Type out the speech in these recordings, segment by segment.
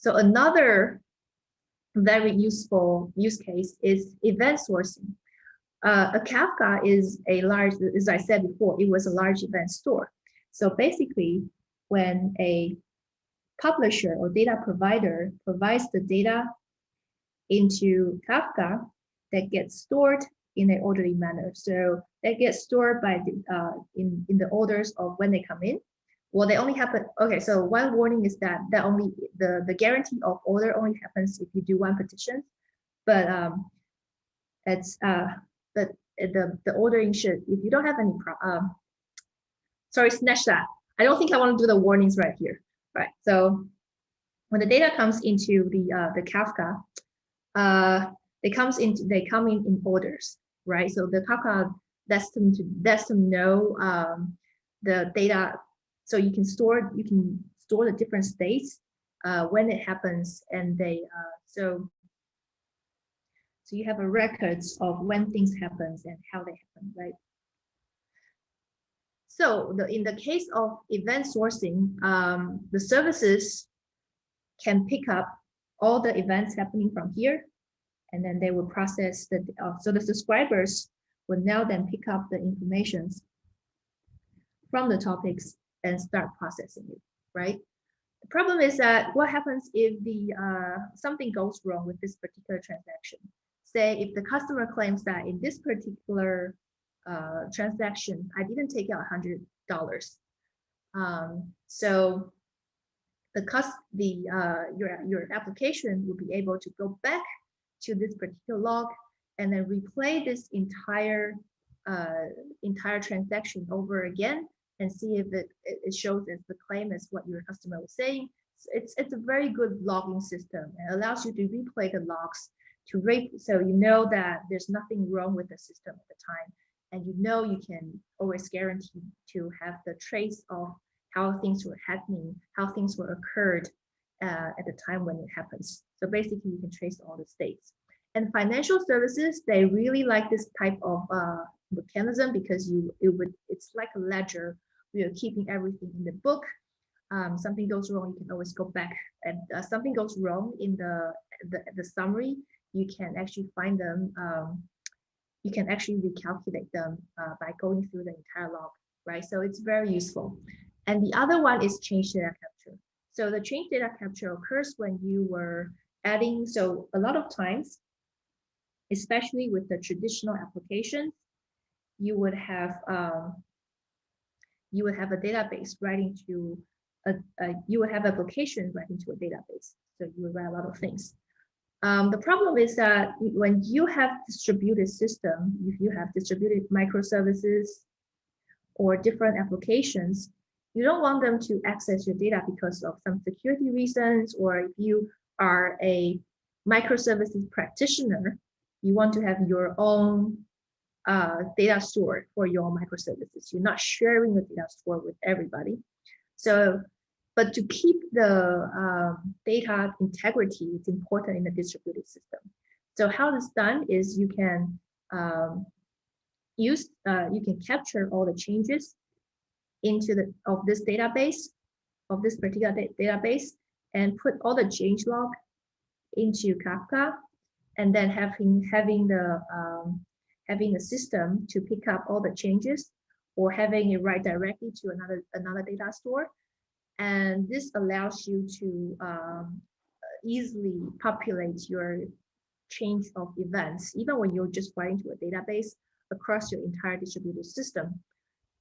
So another very useful use case is event sourcing. Uh, a Kafka is a large, as I said before, it was a large event store. So basically, when a publisher or data provider provides the data into Kafka that gets stored in an orderly manner. So that gets stored by the, uh, in, in the orders of when they come in. Well, they only happen, okay, so one warning is that that only the, the guarantee of order only happens if you do one partition, but um, it's, uh, but the, the ordering should, if you don't have any, pro um, sorry, snatch that. I don't think I want to do the warnings right here, right? So when the data comes into the, uh, the Kafka, uh, they comes into, they come in in orders, right? So the Kafka lets them to, lets them know um, the data so you can store you can store the different states uh, when it happens, and they uh, so so you have a records of when things happens and how they happen, right? So the, in the case of event sourcing, um, the services can pick up all the events happening from here, and then they will process the, uh, so the subscribers will now then pick up the informations from the topics and start processing it, right? The problem is that what happens if the uh, something goes wrong with this particular transaction? Say if the customer claims that in this particular uh, transaction, I didn't take out hundred dollars. Um, so the cost, the uh, your your application will be able to go back to this particular log and then replay this entire uh, entire transaction over again and see if it, it shows as the claim is what your customer was saying. It's, it's a very good logging system. It allows you to replay the logs to rate so you know that there's nothing wrong with the system at the time. And you know you can always guarantee to have the trace of how things were happening, how things were occurred uh, at the time when it happens. So basically you can trace all the states. And financial services, they really like this type of uh, mechanism because you it would it's like a ledger we are keeping everything in the book. Um, something goes wrong, you can always go back. And uh, something goes wrong in the, the, the summary, you can actually find them. Um, you can actually recalculate them uh, by going through the entire log, right? So it's very useful. And the other one is change data capture. So the change data capture occurs when you were adding, so a lot of times, especially with the traditional applications, you would have um, you would have a database writing to a, a you would have application writing to a database. So you would write a lot of things. Um, the problem is that when you have distributed system, if you have distributed microservices or different applications, you don't want them to access your data because of some security reasons, or if you are a microservices practitioner, you want to have your own uh, data store for your microservices. You're not sharing the data store with everybody. So, but to keep the um, data integrity, it's important in the distributed system. So how it's done is you can um, use, uh, you can capture all the changes into the of this database, of this particular da database, and put all the change log into Kafka, and then having having the um, having a system to pick up all the changes or having it write directly to another another data store. And this allows you to um, easily populate your change of events, even when you're just writing to a database across your entire distributed system.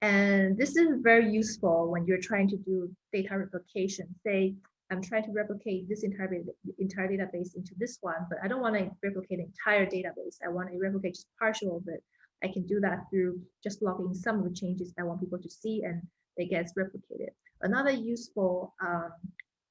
And this is very useful when you're trying to do data replication. Say, I'm trying to replicate this entire, entire database into this one, but I don't want to replicate the entire database. I want to replicate just partial of it. I can do that through just logging some of the changes I want people to see and it gets replicated. Another useful um,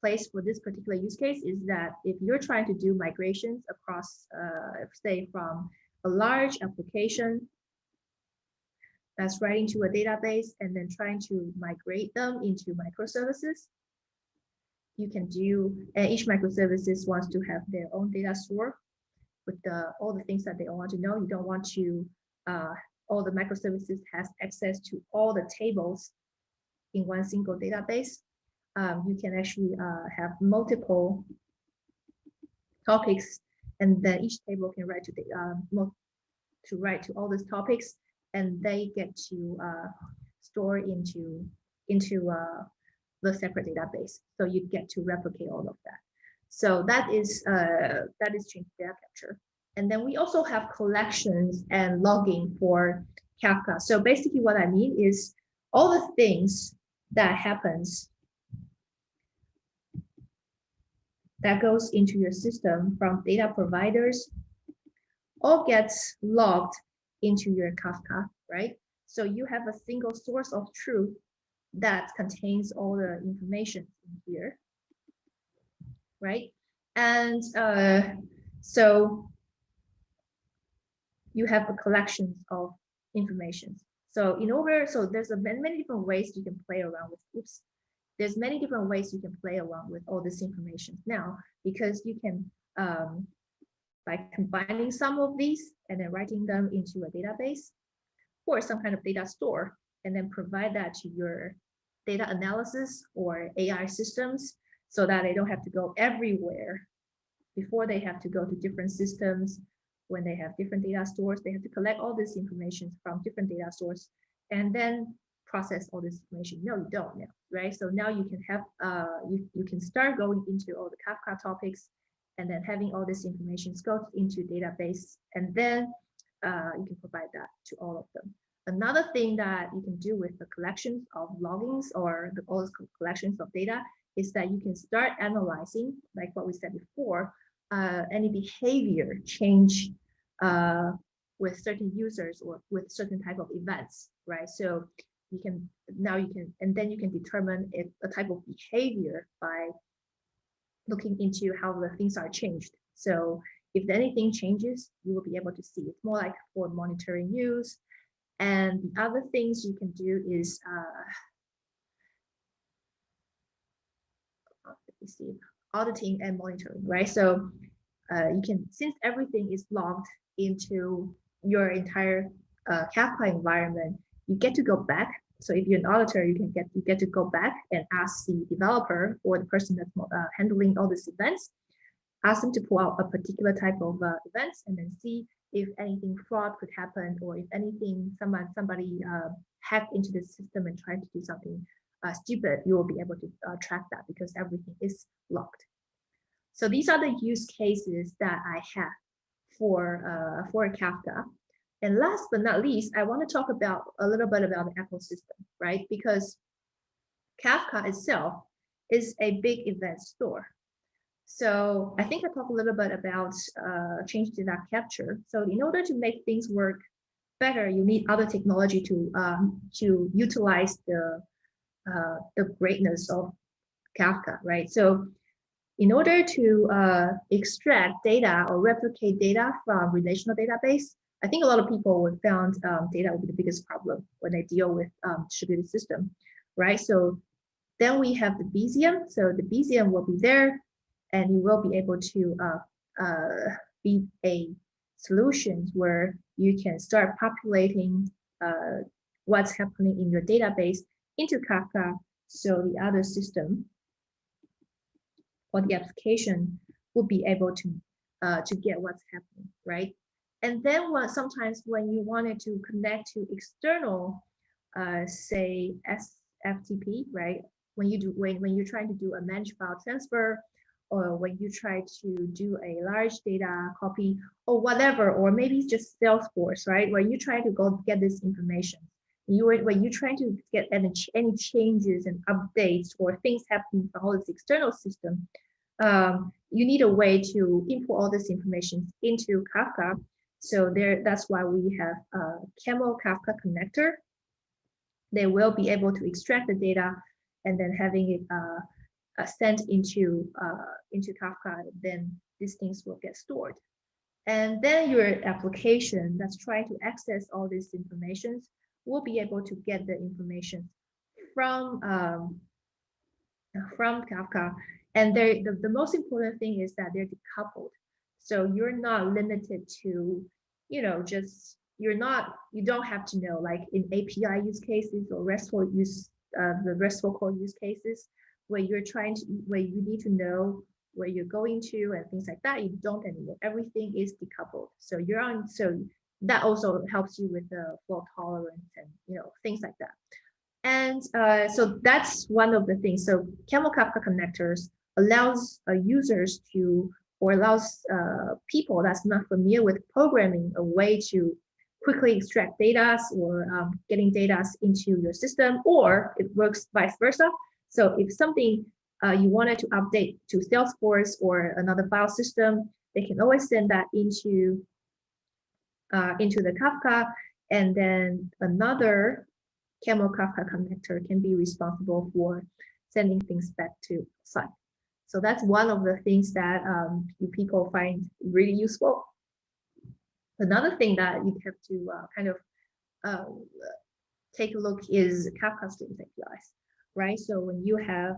place for this particular use case is that if you're trying to do migrations across, uh, say, from a large application that's writing to a database and then trying to migrate them into microservices, you can do, and each microservices wants to have their own data store with the, all the things that they want to know. You don't want to, uh, all the microservices has access to all the tables in one single database. Um, you can actually uh, have multiple topics, and then each table can write to the um, to write to all these topics, and they get to uh, store into into uh, the separate database. So you get to replicate all of that. So that is uh, that is change data capture. And then we also have collections and logging for Kafka. So basically what I mean is all the things that happens that goes into your system from data providers all gets logged into your Kafka, right? So you have a single source of truth that contains all the information in here, right? And uh, so you have a collection of information. So in order, so there's a many, many different ways you can play around with, oops, there's many different ways you can play around with all this information now, because you can, um, by combining some of these and then writing them into a database or some kind of data store, and then provide that to your data analysis or AI systems so that they don't have to go everywhere before they have to go to different systems when they have different data stores, they have to collect all this information from different data stores and then process all this information. No, you don't now, right? So now you can have, uh, you, you can start going into all the Kafka topics and then having all this information go into database and then uh, you can provide that to all of them. Another thing that you can do with the collections of logins or the all collections of data is that you can start analyzing, like what we said before, uh, any behavior change uh, with certain users or with certain type of events, right? So you can now you can and then you can determine if a type of behavior by looking into how the things are changed. So if anything changes, you will be able to see. It's more like for monitoring use. And the other things you can do is uh, let me see auditing and monitoring, right? So uh, you can, since everything is logged into your entire uh, Kafka environment, you get to go back. So if you're an auditor, you can get you get to go back and ask the developer or the person that's uh, handling all these events, ask them to pull out a particular type of uh, events and then see if anything fraud could happen or if anything someone somebody uh, hacked into the system and tried to do something uh, stupid, you will be able to uh, track that because everything is locked. So these are the use cases that I have for, uh, for Kafka. And last but not least, I want to talk about a little bit about the ecosystem, right? Because Kafka itself is a big event store. So I think I talked a little bit about uh, change data capture. So in order to make things work better, you need other technology to um, to utilize the uh, the greatness of Kafka, right? So in order to uh, extract data or replicate data from relational database, I think a lot of people would found um, data will be the biggest problem when they deal with um, distributed system, right? So then we have Debezium. So Debezium will be there and you will be able to uh, uh, be a solutions where you can start populating uh, what's happening in your database into Kafka so the other system or the application will be able to uh, to get what's happening, right? And then what sometimes when you wanted to connect to external, uh, say SFTP, right? When you do when when you're trying to do a managed file transfer, or when you try to do a large data copy, or whatever, or maybe just Salesforce, right? When you try to go get this information, you when you're trying to get any, any changes and updates or things happening from all this external system, um, you need a way to input all this information into Kafka. So there, that's why we have a Camel Kafka connector. They will be able to extract the data and then having it uh, uh, sent into uh, into Kafka. Then these things will get stored. And then your application that's trying to access all these informations will be able to get the information from um, from Kafka. And the, the most important thing is that they're decoupled. So you're not limited to, you know, just you're not you don't have to know like in API use cases or RESTful use uh, the RESTful code use cases where you're trying to where you need to know where you're going to and things like that, you don't anymore. Everything is decoupled. So you're on, so that also helps you with the fault tolerance and you know things like that. And uh, so that's one of the things. So Camel Kafka connectors allows uh, users to or allows uh, people that's not familiar with programming a way to quickly extract data or um, getting data into your system, or it works vice versa. So if something uh, you wanted to update to Salesforce or another file system, they can always send that into uh, into the Kafka, and then another Camel Kafka connector can be responsible for sending things back to site. So that's one of the things that um, you people find really useful. Another thing that you have to uh, kind of uh, take a look is Kafka Streams APIs, right? So when you have,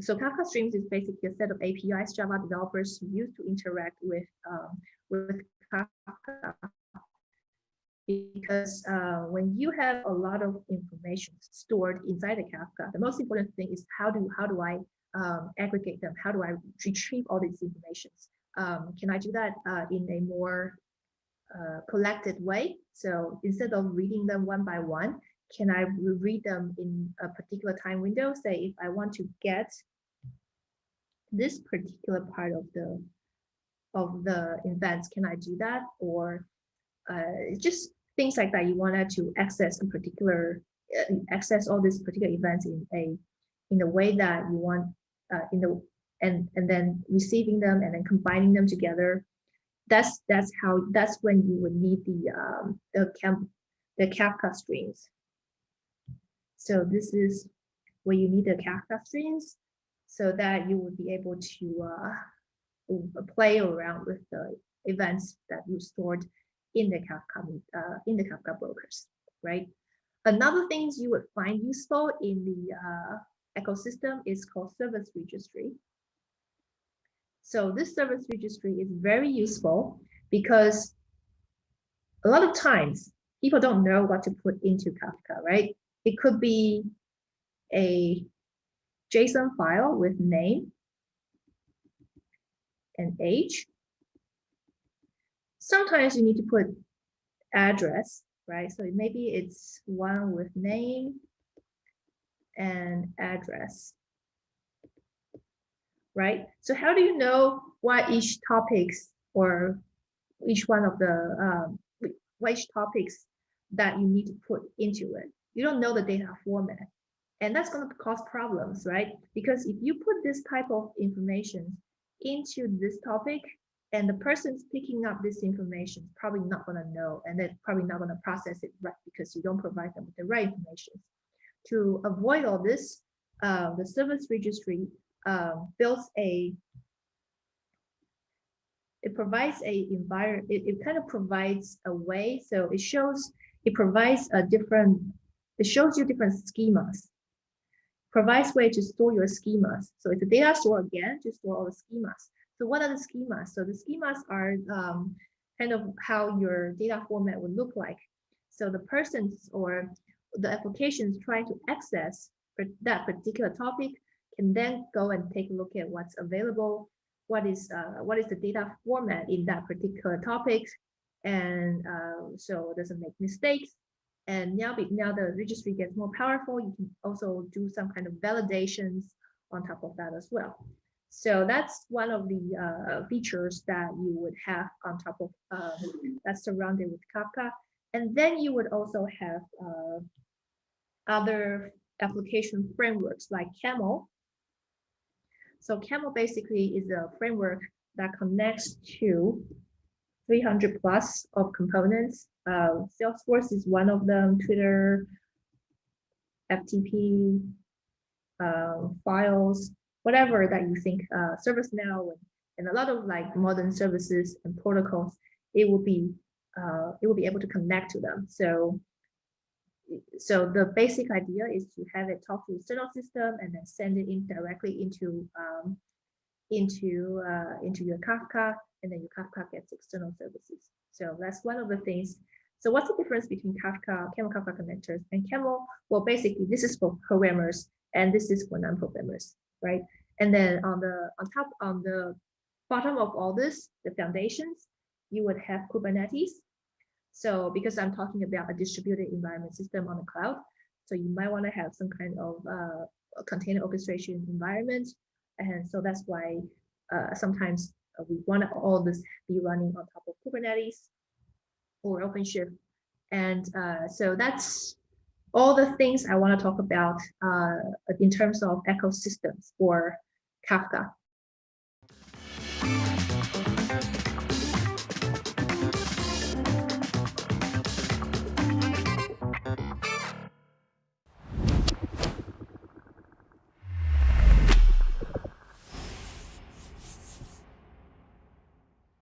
so Kafka Streams is basically a set of APIs Java developers use to interact with um, with Kafka. Because uh, when you have a lot of information stored inside the Kafka, the most important thing is how do how do I um, aggregate them? How do I retrieve all these informations? Um, can I do that uh, in a more uh, collected way. So instead of reading them one by one, can I read them in a particular time window? Say if I want to get this particular part of the of the events, can I do that? Or uh, just things like that. You wanted to access a particular uh, access all these particular events in a in a way that you want uh, in the and and then receiving them and then combining them together that's that's how that's when you would need the um, the camp the Kafka streams. So this is where you need the Kafka streams so that you would be able to uh, play around with the events that you stored in the Kafka uh, in the Kafka brokers, right? Another things you would find useful in the uh, ecosystem is called service registry. So this service registry is very useful because a lot of times people don't know what to put into Kafka, right? It could be a JSON file with name and age. Sometimes you need to put address, right? So maybe it's one with name and address right? So how do you know what each topics or each one of the um, which topics that you need to put into it? You don't know the data format. And that's going to cause problems, right? Because if you put this type of information into this topic and the person's picking up this information is probably not going to know and they're probably not going to process it right because you don't provide them with the right information. To avoid all this, uh, the service registry um, builds a it provides a environment it, it kind of provides a way so it shows it provides a different it shows you different schemas. Provides way to store your schemas. So it's a data store again to store all the schemas. So what are the schemas? So the schemas are um, kind of how your data format would look like. So the persons or the applications trying to access that particular topic can then go and take a look at what's available, what is uh, what is the data format in that particular topic, and uh, so it doesn't make mistakes. And now, now the registry gets more powerful. You can also do some kind of validations on top of that as well. So that's one of the uh, features that you would have on top of uh, that's surrounded with Kafka. And then you would also have uh, other application frameworks like Camel, so Camel basically is a framework that connects to 300 plus of components. Uh, Salesforce is one of them, Twitter, FTP, uh, files, whatever that you think, uh, ServiceNow, and, and a lot of like modern services and protocols, it will be uh, it will be able to connect to them. So so the basic idea is to have it talk to external system and then send it in directly into um, into uh, into your Kafka, and then your Kafka gets external services. So that's one of the things. So what's the difference between Kafka, Camel Kafka connectors, and Camel? Well, basically, this is for programmers, and this is for non-programmers, right? And then on the on top on the bottom of all this, the foundations, you would have Kubernetes. So because I'm talking about a distributed environment system on the cloud, so you might want to have some kind of uh, container orchestration environment. And so that's why uh, sometimes we want all this be running on top of Kubernetes or OpenShift. And uh, so that's all the things I want to talk about uh, in terms of ecosystems for Kafka.